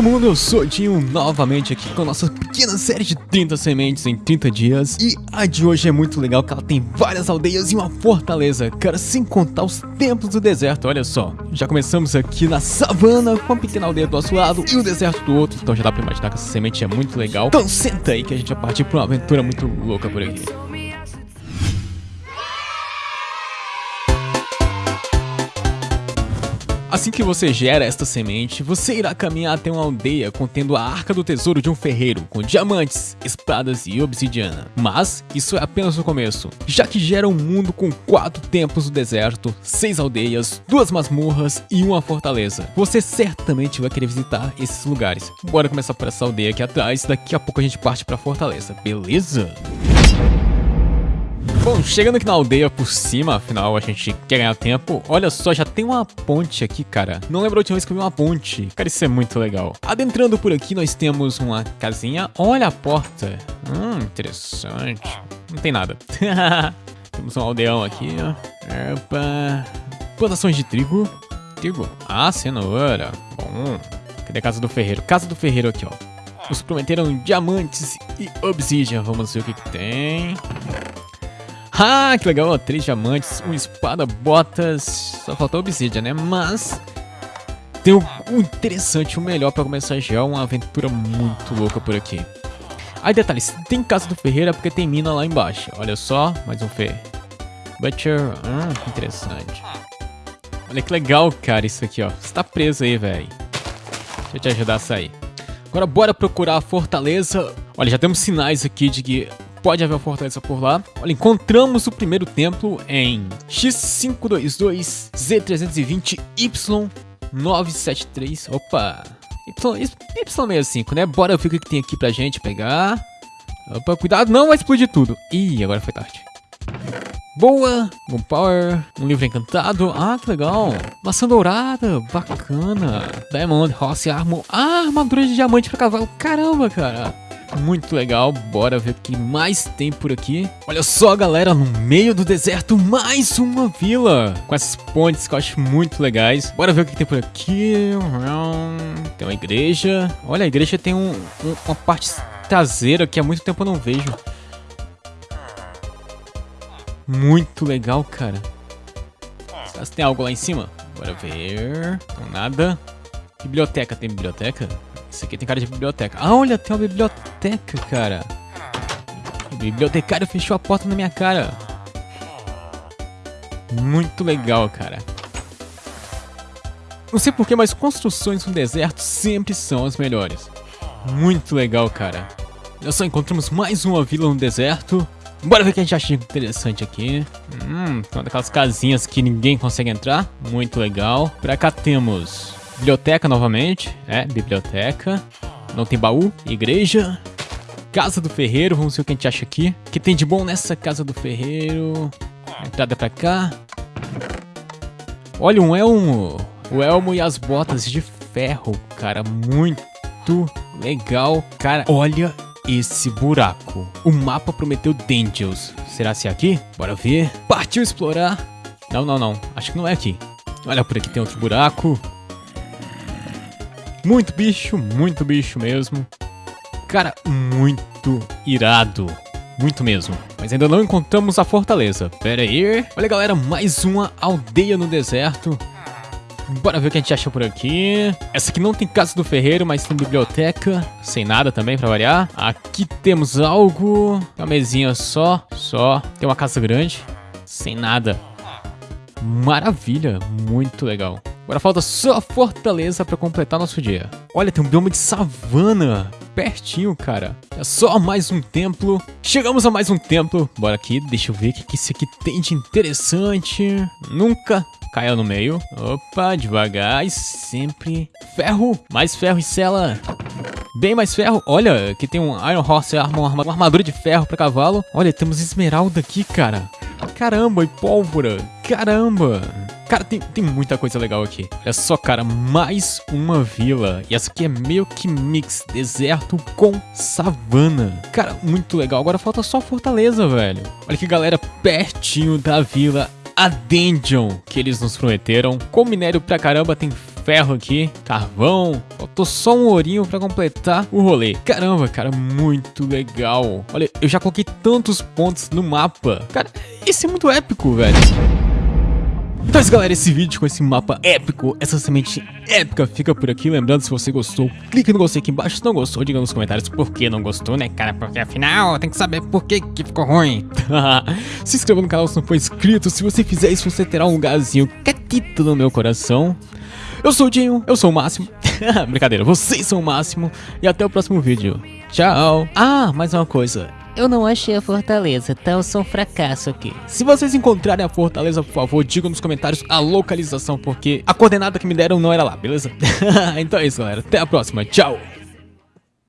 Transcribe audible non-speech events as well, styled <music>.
todo mundo, eu sou Dinho novamente aqui com a nossa pequena série de 30 sementes em 30 dias. E a de hoje é muito legal que ela tem várias aldeias e uma fortaleza, cara, sem contar os templos do deserto, olha só. Já começamos aqui na savana com a pequena aldeia do nosso lado e o deserto do outro, então já dá pra imaginar que essa semente é muito legal. Então senta aí que a gente vai partir pra uma aventura muito louca por aqui Assim que você gera esta semente, você irá caminhar até uma aldeia contendo a arca do tesouro de um ferreiro, com diamantes, espadas e obsidiana. Mas isso é apenas o começo, já que gera um mundo com quatro templos do deserto, seis aldeias, duas masmorras e uma fortaleza. Você certamente vai querer visitar esses lugares. Bora começar por essa aldeia aqui atrás, daqui a pouco a gente parte pra fortaleza, beleza? Bom, chegando aqui na aldeia por cima, afinal a gente quer ganhar tempo. Olha só, já tem uma ponte aqui, cara. Não lembro a última vez que eu vi uma ponte. Cara, isso é muito legal. Adentrando por aqui, nós temos uma casinha. Olha a porta. Hum, interessante. Não tem nada. <laughs> temos um aldeão aqui, ó. Opa. Plantações de trigo. Trigo. Ah, cenoura. Bom. Cadê a casa do ferreiro? Casa do ferreiro aqui, ó. Nos prometeram diamantes e obsidian. Vamos ver o que, que tem. Ah, que legal, três diamantes, uma espada, botas, só faltou obsidian, né? Mas tem o, interessante, o melhor pra começar já uma aventura muito louca por aqui. Aí detalhes, tem casa do ferreiro porque tem mina lá embaixo. Olha só, mais um fe. Butcher, hum, interessante. Olha que legal, cara, isso aqui, ó. Você tá preso aí, velho. Deixa eu te ajudar a sair. Agora bora procurar a fortaleza. Olha, já temos sinais aqui de que pode haver uma fortaleza por lá. Olha, encontramos o primeiro templo em X522Z320Y973. Opa! Y, Y65, né? Bora ver o que tem aqui pra gente pegar. Opa, cuidado, não vai explodir tudo. Ih, agora foi tarde. Boa, Bom Power, um livro encantado, ah que legal, maçã dourada, bacana, Diamond, Horse Armor, ah, armadura de diamante pra cavalo, caramba cara, muito legal, bora ver o que mais tem por aqui. Olha só, galera, no meio do deserto, mais uma vila. Com essas pontes que eu acho muito legais. Bora ver o que tem por aqui. Tem uma igreja. Olha, a igreja tem um, um, uma parte traseira que há muito tempo eu não vejo. Muito legal, cara. Será que tem algo lá em cima? Bora ver. Não, nada. Biblioteca, tem biblioteca? Isso aqui tem cara de biblioteca. Ah, olha, tem uma biblioteca, cara. O bibliotecário fechou a porta na minha cara. Muito legal, cara. Não sei porquê, mas construções no deserto sempre são as melhores. Muito legal, cara. Olha só, encontramos mais uma vila no deserto. Bora ver o que a gente acha interessante aqui. Hum, tem uma daquelas casinhas que ninguém consegue entrar. Muito legal. Pra cá temos Biblioteca novamente. É, biblioteca. Não tem baú. Igreja. Casa do ferreiro. Vamos ver o que a gente acha aqui. O que tem de bom nessa casa do ferreiro? entrada pra cá. Olha, um elmo. O elmo e as botas de ferro, cara. Muito legal. Cara, olha esse buraco. O mapa prometeu Dangels. Será se é aqui? Bora ver. Partiu explorar. Não, não, não. Acho que não é aqui. Olha, por aqui tem outro buraco. Muito bicho, muito bicho mesmo. Cara, muito irado. Muito mesmo. Mas ainda não encontramos a fortaleza. Pera aí. Olha, galera, mais uma aldeia no deserto. Bora ver o que a gente acha por aqui. Essa aqui não tem casa do ferreiro, mas tem biblioteca. Sem nada também, pra variar. Aqui temos algo. Uma mesinha só. Só. Tem uma casa grande. Sem nada. Maravilha. Muito legal. Agora falta só a fortaleza pra completar nosso dia. Olha, tem um bioma de savana pertinho, cara. É só mais um templo. Chegamos a mais um templo. Bora aqui, deixa eu ver o que, esse aqui tem de interessante. Nunca caia no meio. Opa, devagar e sempre... Ferro, mais ferro e cela. Bem mais ferro. Olha, aqui tem um Iron Horse uma armadura de ferro pra cavalo. Olha, temos esmeralda aqui, cara. Caramba, e pólvora. Caramba. Cara, tem, tem muita coisa legal aqui. Olha só, cara, mais uma vila. E essa aqui é meio que mix deserto com savana. Cara, muito legal. Agora falta só fortaleza, velho. Olha que galera, pertinho da vila a dungeon que eles nos prometeram. Com minério pra caramba, tem ferro aqui, carvão. Faltou só um ourinho pra completar o rolê. Caramba, cara, muito legal. Olha, eu já coloquei tantos pontos no mapa. Cara, isso é muito épico, velho. Então é isso galera, esse vídeo com esse mapa épico, essa semente épica fica por aqui. Lembrando, se você gostou, clique no gostei aqui embaixo. Se não gostou, diga nos comentários por que não gostou, né cara? Porque afinal tem que saber por que, que ficou ruim. <laughs> se inscreva no canal se não for inscrito. Se você fizer isso, você terá um lugarzinho catito no meu coração. Eu sou o Dinho, eu sou o Máximo. <laughs> Brincadeira, vocês são o Máximo. E até o próximo vídeo. Tchau. Ah, mais uma coisa. Eu não achei a fortaleza, tá? Eu sou um fracasso aqui. Se vocês encontrarem a fortaleza, por favor, digam nos comentários a localização, porque a coordenada que me deram não era lá, beleza? <laughs> então é isso, galera. Até a próxima. Tchau!